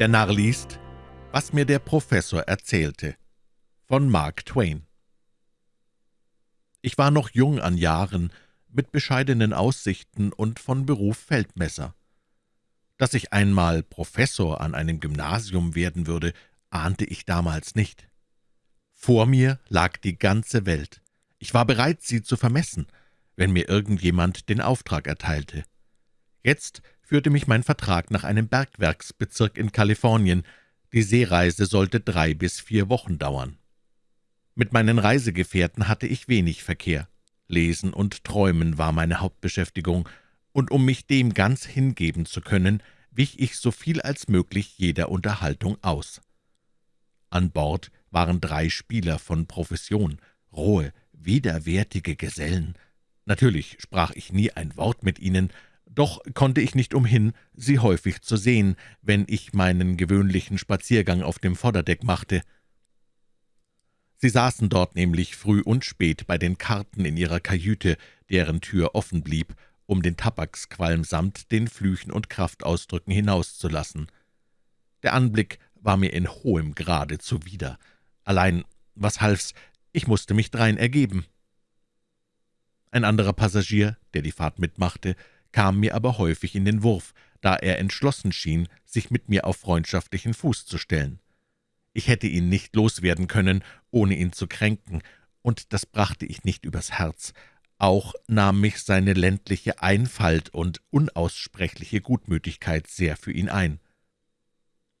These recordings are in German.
Der Narr liest, was mir der Professor erzählte, von Mark Twain. Ich war noch jung an Jahren, mit bescheidenen Aussichten und von Beruf Feldmesser. Dass ich einmal Professor an einem Gymnasium werden würde, ahnte ich damals nicht. Vor mir lag die ganze Welt. Ich war bereit, sie zu vermessen, wenn mir irgendjemand den Auftrag erteilte. Jetzt führte mich mein Vertrag nach einem Bergwerksbezirk in Kalifornien. Die Seereise sollte drei bis vier Wochen dauern. Mit meinen Reisegefährten hatte ich wenig Verkehr. Lesen und Träumen war meine Hauptbeschäftigung, und um mich dem ganz hingeben zu können, wich ich so viel als möglich jeder Unterhaltung aus. An Bord waren drei Spieler von Profession, rohe, widerwärtige Gesellen. Natürlich sprach ich nie ein Wort mit ihnen, doch konnte ich nicht umhin, sie häufig zu sehen, wenn ich meinen gewöhnlichen Spaziergang auf dem Vorderdeck machte. Sie saßen dort nämlich früh und spät bei den Karten in ihrer Kajüte, deren Tür offen blieb, um den Tabaksqualm samt den Flüchen und Kraftausdrücken hinauszulassen. Der Anblick war mir in hohem Grade zuwider. Allein, was half's, ich musste mich drein ergeben. Ein anderer Passagier, der die Fahrt mitmachte, kam mir aber häufig in den Wurf, da er entschlossen schien, sich mit mir auf freundschaftlichen Fuß zu stellen. Ich hätte ihn nicht loswerden können, ohne ihn zu kränken, und das brachte ich nicht übers Herz. Auch nahm mich seine ländliche Einfalt und unaussprechliche Gutmütigkeit sehr für ihn ein.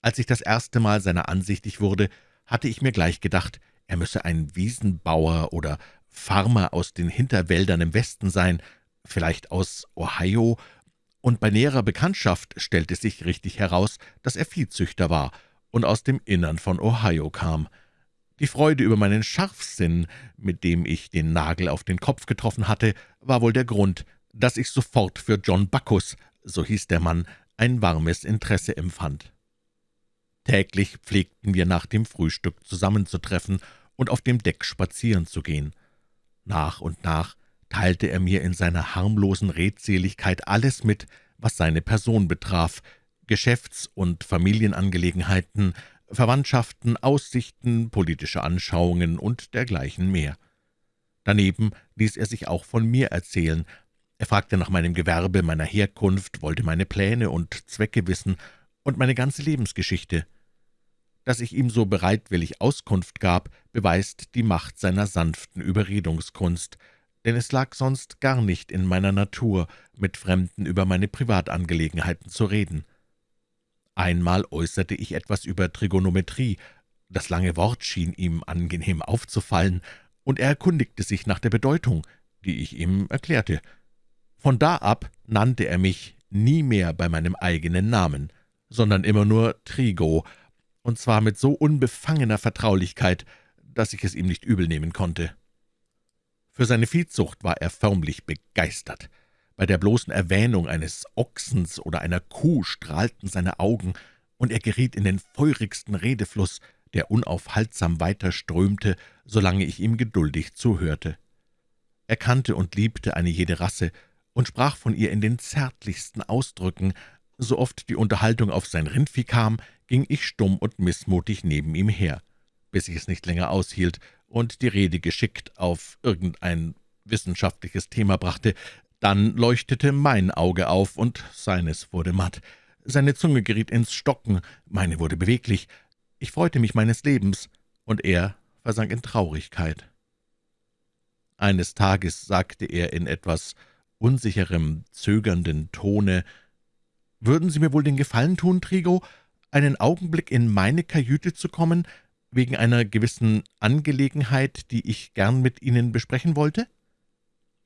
Als ich das erste Mal seiner ansichtig wurde, hatte ich mir gleich gedacht, er müsse ein Wiesenbauer oder Farmer aus den Hinterwäldern im Westen sein, vielleicht aus Ohio, und bei näherer Bekanntschaft stellte sich richtig heraus, dass er Viehzüchter war und aus dem Innern von Ohio kam. Die Freude über meinen Scharfsinn, mit dem ich den Nagel auf den Kopf getroffen hatte, war wohl der Grund, dass ich sofort für John Bacchus, so hieß der Mann, ein warmes Interesse empfand. Täglich pflegten wir nach dem Frühstück zusammenzutreffen und auf dem Deck spazieren zu gehen. Nach und nach teilte er mir in seiner harmlosen Redseligkeit alles mit, was seine Person betraf, Geschäfts- und Familienangelegenheiten, Verwandtschaften, Aussichten, politische Anschauungen und dergleichen mehr. Daneben ließ er sich auch von mir erzählen. Er fragte nach meinem Gewerbe, meiner Herkunft, wollte meine Pläne und Zwecke wissen und meine ganze Lebensgeschichte. Dass ich ihm so bereitwillig Auskunft gab, beweist die Macht seiner sanften Überredungskunst – denn es lag sonst gar nicht in meiner Natur, mit Fremden über meine Privatangelegenheiten zu reden. Einmal äußerte ich etwas über Trigonometrie, das lange Wort schien ihm angenehm aufzufallen, und er erkundigte sich nach der Bedeutung, die ich ihm erklärte. Von da ab nannte er mich nie mehr bei meinem eigenen Namen, sondern immer nur Trigo, und zwar mit so unbefangener Vertraulichkeit, dass ich es ihm nicht übel nehmen konnte. Für seine Viehzucht war er förmlich begeistert. Bei der bloßen Erwähnung eines Ochsens oder einer Kuh strahlten seine Augen, und er geriet in den feurigsten Redefluss, der unaufhaltsam weiterströmte, solange ich ihm geduldig zuhörte. Er kannte und liebte eine jede Rasse und sprach von ihr in den zärtlichsten Ausdrücken. So oft die Unterhaltung auf sein Rindvieh kam, ging ich stumm und missmutig neben ihm her, bis ich es nicht länger aushielt und die Rede geschickt auf irgendein wissenschaftliches Thema brachte, dann leuchtete mein Auge auf, und seines wurde matt. Seine Zunge geriet ins Stocken, meine wurde beweglich. Ich freute mich meines Lebens, und er versank in Traurigkeit. Eines Tages sagte er in etwas unsicherem, zögernden Tone, »Würden Sie mir wohl den Gefallen tun, Trigo, einen Augenblick in meine Kajüte zu kommen, wegen einer gewissen Angelegenheit, die ich gern mit Ihnen besprechen wollte?«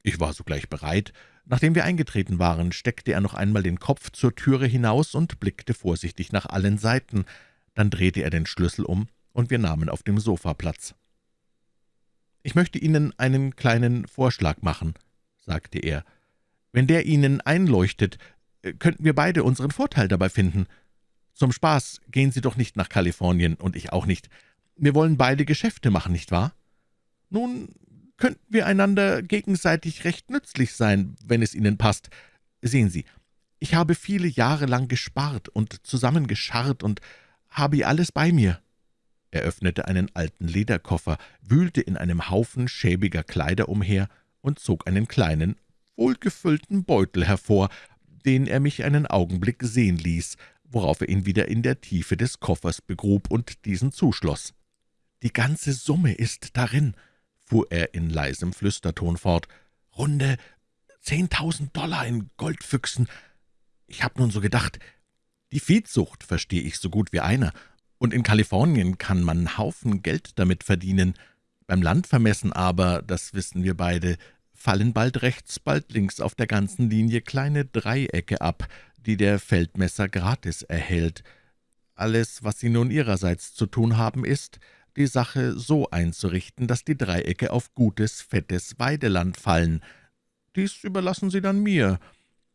Ich war sogleich bereit. Nachdem wir eingetreten waren, steckte er noch einmal den Kopf zur Türe hinaus und blickte vorsichtig nach allen Seiten. Dann drehte er den Schlüssel um, und wir nahmen auf dem Sofa Platz. »Ich möchte Ihnen einen kleinen Vorschlag machen«, sagte er. »Wenn der Ihnen einleuchtet, könnten wir beide unseren Vorteil dabei finden. Zum Spaß gehen Sie doch nicht nach Kalifornien, und ich auch nicht. Wir wollen beide Geschäfte machen, nicht wahr? Nun könnten wir einander gegenseitig recht nützlich sein, wenn es Ihnen passt. Sehen Sie, Ich habe viele Jahre lang gespart und zusammengescharrt und habe alles bei mir.« Er öffnete einen alten Lederkoffer, wühlte in einem Haufen schäbiger Kleider umher und zog einen kleinen, wohlgefüllten Beutel hervor, den er mich einen Augenblick sehen ließ, worauf er ihn wieder in der Tiefe des Koffers begrub und diesen zuschloss. »Die ganze Summe ist darin«, fuhr er in leisem Flüsterton fort, »runde zehntausend Dollar in Goldfüchsen. Ich habe nun so gedacht, die Viehzucht verstehe ich so gut wie einer, und in Kalifornien kann man Haufen Geld damit verdienen. Beim Landvermessen aber, das wissen wir beide, fallen bald rechts, bald links auf der ganzen Linie kleine Dreiecke ab, die der Feldmesser gratis erhält. Alles, was Sie nun Ihrerseits zu tun haben, ist, die Sache so einzurichten, dass die Dreiecke auf gutes, fettes Weideland fallen. Dies überlassen Sie dann mir.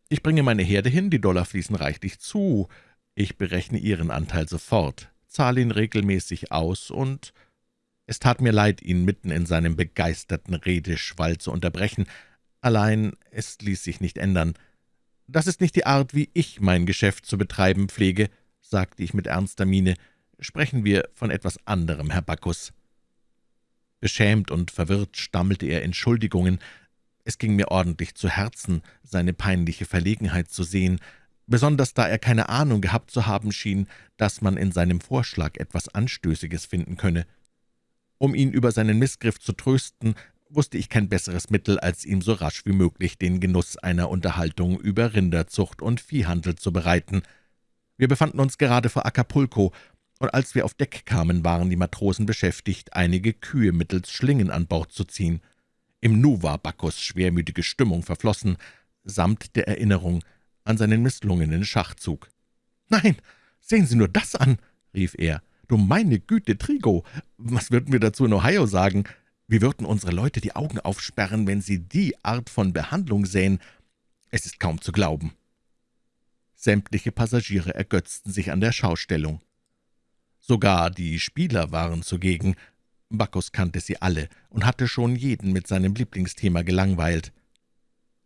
Ich bringe meine Herde hin, die Dollar fließen reichlich zu. Ich berechne Ihren Anteil sofort, zahle ihn regelmäßig aus und es tat mir leid, ihn mitten in seinem begeisterten Redeschwall zu unterbrechen, allein es ließ sich nicht ändern. »Das ist nicht die Art, wie ich mein Geschäft zu betreiben pflege«, sagte ich mit ernster Miene. »Sprechen wir von etwas anderem, Herr Bacchus.« Beschämt und verwirrt stammelte er Entschuldigungen. Es ging mir ordentlich zu Herzen, seine peinliche Verlegenheit zu sehen, besonders da er keine Ahnung gehabt zu haben schien, dass man in seinem Vorschlag etwas Anstößiges finden könne. Um ihn über seinen Missgriff zu trösten, wusste ich kein besseres Mittel, als ihm so rasch wie möglich den Genuss einer Unterhaltung über Rinderzucht und Viehhandel zu bereiten. Wir befanden uns gerade vor Acapulco, und als wir auf Deck kamen, waren die Matrosen beschäftigt, einige Kühe mittels Schlingen an Bord zu ziehen. Im Nu war Bacchus schwermütige Stimmung verflossen, samt der Erinnerung an seinen misslungenen Schachzug. »Nein, sehen Sie nur das an«, rief er, »Du meine Güte, Trigo, was würden wir dazu in Ohio sagen? Wie würden unsere Leute die Augen aufsperren, wenn sie die Art von Behandlung sähen? Es ist kaum zu glauben.« Sämtliche Passagiere ergötzten sich an der Schaustellung. Sogar die Spieler waren zugegen. Bacchus kannte sie alle und hatte schon jeden mit seinem Lieblingsthema gelangweilt.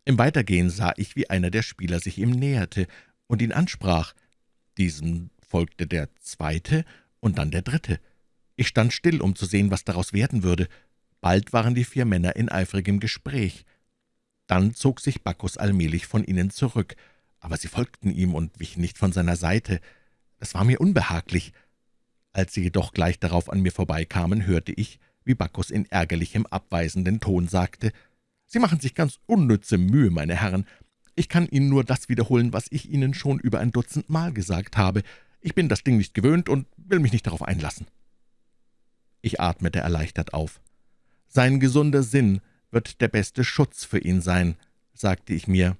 Im Weitergehen sah ich, wie einer der Spieler sich ihm näherte und ihn ansprach. Diesem folgte der zweite und dann der dritte. Ich stand still, um zu sehen, was daraus werden würde. Bald waren die vier Männer in eifrigem Gespräch. Dann zog sich Bacchus allmählich von ihnen zurück, aber sie folgten ihm und wichen nicht von seiner Seite. Das war mir unbehaglich. Als sie jedoch gleich darauf an mir vorbeikamen, hörte ich, wie Bacchus in ärgerlichem, abweisenden Ton sagte, »Sie machen sich ganz unnütze Mühe, meine Herren. Ich kann Ihnen nur das wiederholen, was ich Ihnen schon über ein Dutzend Mal gesagt habe. Ich bin das Ding nicht gewöhnt und will mich nicht darauf einlassen.« Ich atmete erleichtert auf. »Sein gesunder Sinn wird der beste Schutz für ihn sein«, sagte ich mir.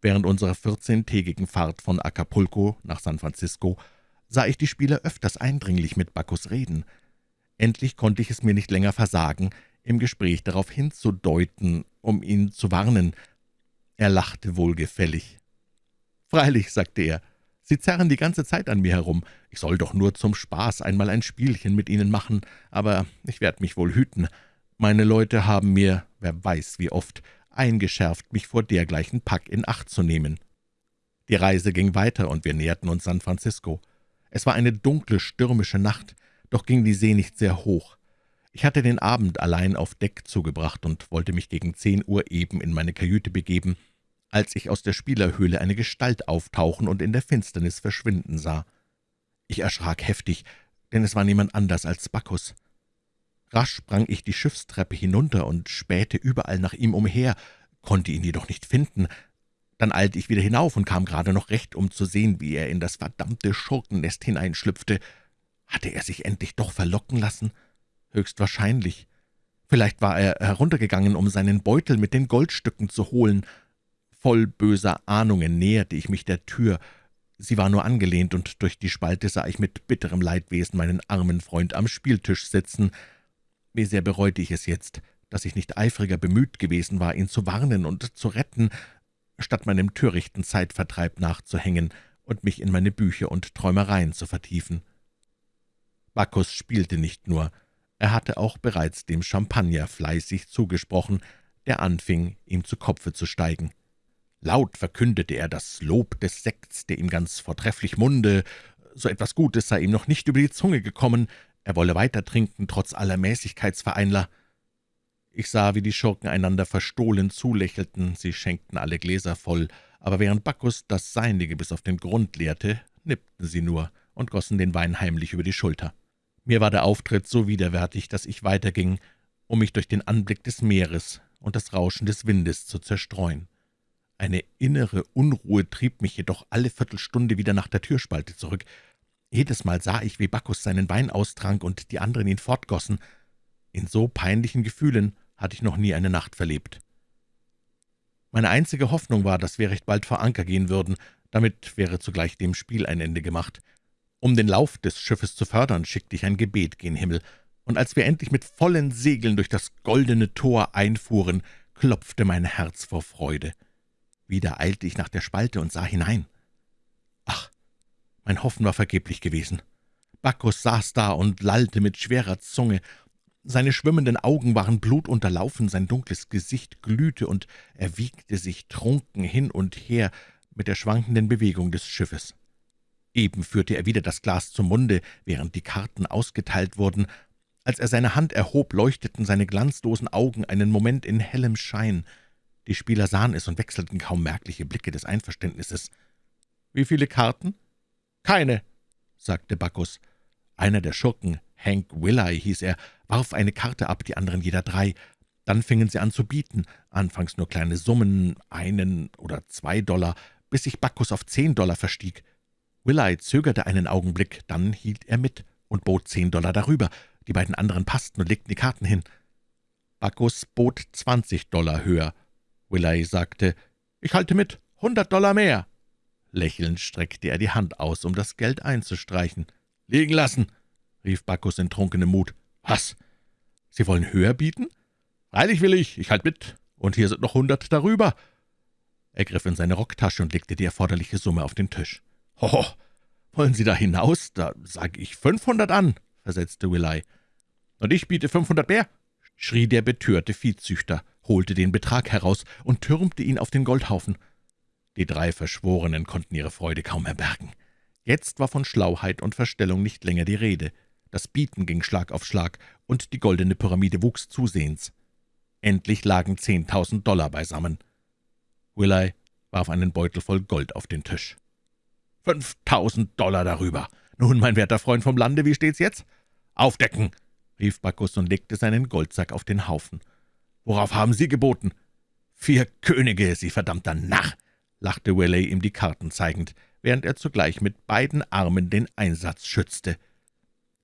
Während unserer vierzehntägigen Fahrt von Acapulco nach San Francisco sah ich die Spieler öfters eindringlich mit Bacchus reden. Endlich konnte ich es mir nicht länger versagen, im Gespräch darauf hinzudeuten, um ihn zu warnen. Er lachte wohlgefällig. »Freilich«, sagte er, »Sie zerren die ganze Zeit an mir herum. Ich soll doch nur zum Spaß einmal ein Spielchen mit Ihnen machen, aber ich werde mich wohl hüten. Meine Leute haben mir, wer weiß wie oft, eingeschärft, mich vor dergleichen Pack in Acht zu nehmen.« Die Reise ging weiter, und wir näherten uns San Francisco. Es war eine dunkle, stürmische Nacht, doch ging die See nicht sehr hoch. Ich hatte den Abend allein auf Deck zugebracht und wollte mich gegen zehn Uhr eben in meine Kajüte begeben, als ich aus der Spielerhöhle eine Gestalt auftauchen und in der Finsternis verschwinden sah. Ich erschrak heftig, denn es war niemand anders als Bacchus. Rasch sprang ich die Schiffstreppe hinunter und spähte überall nach ihm umher, konnte ihn jedoch nicht finden, dann eilte ich wieder hinauf und kam gerade noch recht, um zu sehen, wie er in das verdammte Schurkennest hineinschlüpfte. Hatte er sich endlich doch verlocken lassen? Höchstwahrscheinlich. Vielleicht war er heruntergegangen, um seinen Beutel mit den Goldstücken zu holen. Voll böser Ahnungen näherte ich mich der Tür. Sie war nur angelehnt, und durch die Spalte sah ich mit bitterem Leidwesen meinen armen Freund am Spieltisch sitzen. Wie sehr bereute ich es jetzt, dass ich nicht eifriger bemüht gewesen war, ihn zu warnen und zu retten, statt meinem törichten Zeitvertreib nachzuhängen und mich in meine Bücher und Träumereien zu vertiefen. Bacchus spielte nicht nur, er hatte auch bereits dem Champagner fleißig zugesprochen, der anfing, ihm zu Kopfe zu steigen. Laut verkündete er das Lob des Sekts, der ihm ganz vortrefflich munde, so etwas Gutes sei ihm noch nicht über die Zunge gekommen, er wolle weiter trinken, trotz aller Mäßigkeitsvereinler. Ich sah, wie die Schurken einander verstohlen zulächelten, sie schenkten alle Gläser voll, aber während Bacchus das Seinige bis auf den Grund leerte, nippten sie nur und gossen den Wein heimlich über die Schulter. Mir war der Auftritt so widerwärtig, dass ich weiterging, um mich durch den Anblick des Meeres und das Rauschen des Windes zu zerstreuen. Eine innere Unruhe trieb mich jedoch alle Viertelstunde wieder nach der Türspalte zurück. Jedes Mal sah ich, wie Bacchus seinen Wein austrank und die anderen ihn fortgossen. In so peinlichen Gefühlen hatte ich noch nie eine Nacht verlebt. Meine einzige Hoffnung war, dass wir recht bald vor Anker gehen würden, damit wäre zugleich dem Spiel ein Ende gemacht. Um den Lauf des Schiffes zu fördern, schickte ich ein Gebet gen Himmel, und als wir endlich mit vollen Segeln durch das goldene Tor einfuhren, klopfte mein Herz vor Freude. Wieder eilte ich nach der Spalte und sah hinein. Ach, mein Hoffen war vergeblich gewesen. Bacchus saß da und lallte mit schwerer Zunge. Seine schwimmenden Augen waren blutunterlaufen, sein dunkles Gesicht glühte, und er wiegte sich trunken hin und her mit der schwankenden Bewegung des Schiffes. Eben führte er wieder das Glas zum Munde, während die Karten ausgeteilt wurden. Als er seine Hand erhob, leuchteten seine glanzlosen Augen einen Moment in hellem Schein. Die Spieler sahen es und wechselten kaum merkliche Blicke des Einverständnisses. »Wie viele Karten?« »Keine«, sagte Bacchus. Einer der Schurken, Hank Willey hieß er, warf eine Karte ab, die anderen jeder drei. Dann fingen sie an zu bieten, anfangs nur kleine Summen, einen oder zwei Dollar, bis sich Bacchus auf zehn Dollar verstieg. Willey zögerte einen Augenblick, dann hielt er mit und bot zehn Dollar darüber. Die beiden anderen passten und legten die Karten hin. Bacchus bot zwanzig Dollar höher. Willey sagte, »Ich halte mit, hundert Dollar mehr.« Lächelnd streckte er die Hand aus, um das Geld einzustreichen. »Liegen lassen«, rief Bacchus in trunkenem Mut. »Was? Sie wollen höher bieten?« »Freilich will ich, ich halt mit, und hier sind noch hundert darüber.« Er griff in seine Rocktasche und legte die erforderliche Summe auf den Tisch. »Hoho, wollen Sie da hinaus? Da sage ich fünfhundert an«, versetzte Willey. »Und ich biete fünfhundert mehr«, schrie der betörte Viehzüchter, holte den Betrag heraus und türmte ihn auf den Goldhaufen. Die drei Verschworenen konnten ihre Freude kaum erbergen. Jetzt war von Schlauheit und Verstellung nicht länger die Rede. Das Bieten ging Schlag auf Schlag, und die goldene Pyramide wuchs zusehends. Endlich lagen zehntausend Dollar beisammen. Willey warf einen Beutel voll Gold auf den Tisch. »Fünftausend Dollar darüber! Nun, mein werter Freund vom Lande, wie steht's jetzt?« »Aufdecken!« rief Bacchus und legte seinen Goldsack auf den Haufen. »Worauf haben Sie geboten?« »Vier Könige, Sie verdammter Narr!« lachte Willey ihm die Karten zeigend, während er zugleich mit beiden Armen den Einsatz schützte.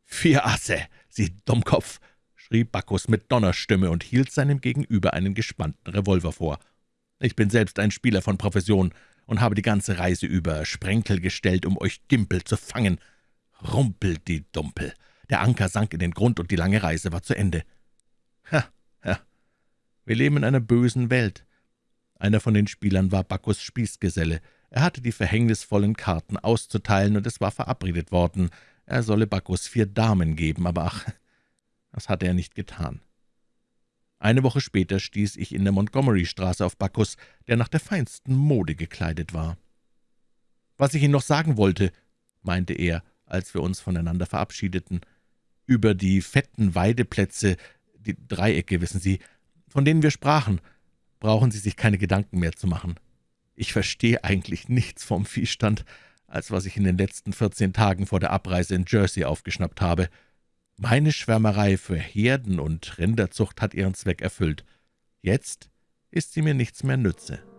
»Vier Asse, Sie Dummkopf!« schrie Bacchus mit Donnerstimme und hielt seinem Gegenüber einen gespannten Revolver vor. »Ich bin selbst ein Spieler von Profession und habe die ganze Reise über Sprenkel gestellt, um euch Gimpel zu fangen. Rumpelt die Dumpel! Der Anker sank in den Grund, und die lange Reise war zu Ende. Ha, ha, wir leben in einer bösen Welt. Einer von den Spielern war Bacchus Spießgeselle. Er hatte die verhängnisvollen Karten auszuteilen, und es war verabredet worden, er solle Bacchus vier Damen geben, aber ach, das hatte er nicht getan. Eine Woche später stieß ich in der Montgomery-Straße auf Bacchus, der nach der feinsten Mode gekleidet war. »Was ich Ihnen noch sagen wollte«, meinte er, als wir uns voneinander verabschiedeten, »über die fetten Weideplätze, die Dreiecke, wissen Sie, von denen wir sprachen, brauchen Sie sich keine Gedanken mehr zu machen. Ich verstehe eigentlich nichts vom Viehstand, als was ich in den letzten vierzehn Tagen vor der Abreise in Jersey aufgeschnappt habe. Meine Schwärmerei für Herden und Rinderzucht hat ihren Zweck erfüllt. Jetzt ist sie mir nichts mehr nütze.«